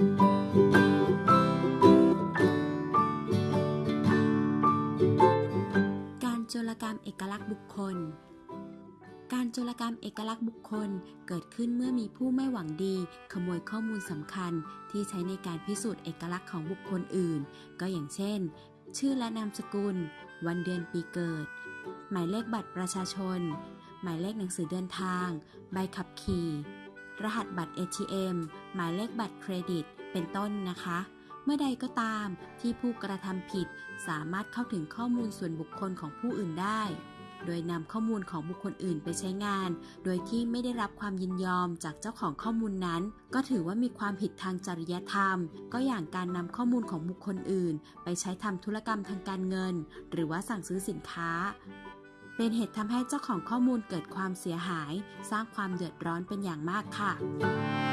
การโจรกรรมเอกลักษณ์บุคคล การโจรกรรมเอกลักษณ์บุคคลเกิดขึ้นเมื่อมีผู้ไม่หวังดี ขโมยข้อมูลสำคัญที่ใช้ในการพิสูจน์เอกลักษณ์ของบุคคลอื่น ก็อย่างเช่น ชื่อและนามสกุล วันเดือนปีเกิด หมายเลขบัตรประชาชน หมายเลขหนังสือเดินทาง ใบขับขี่ รหัสบัตร ATM หมายเลขบัตรเครดิต เป็นต้นนะคะ เมื่อใดก็ตามที่ผู้กระทำผิดสามารถเข้าถึงข้อมูลส่วนบุคคลของผู้อื่นได้ โดยนำข้อมูลของบุคคลอื่นไปใช้งาน โดยที่ไม่ได้รับความยินยอมจากเจ้าของข้อมูลนั้น ก็ถือว่ามีความผิดทางจริยธรรม ก็อย่างการนำข้อมูลของบุคคลอื่น ไปใช้ทำธุรกรรมทางการเงิน หรือว่าสั่งซื้อสินค้า เป็นเหตุทำให้เจ้าของข้อมูลเกิดความเสียหาย สร้างความเดือดร้อนเป็นอย่างมากค่ะ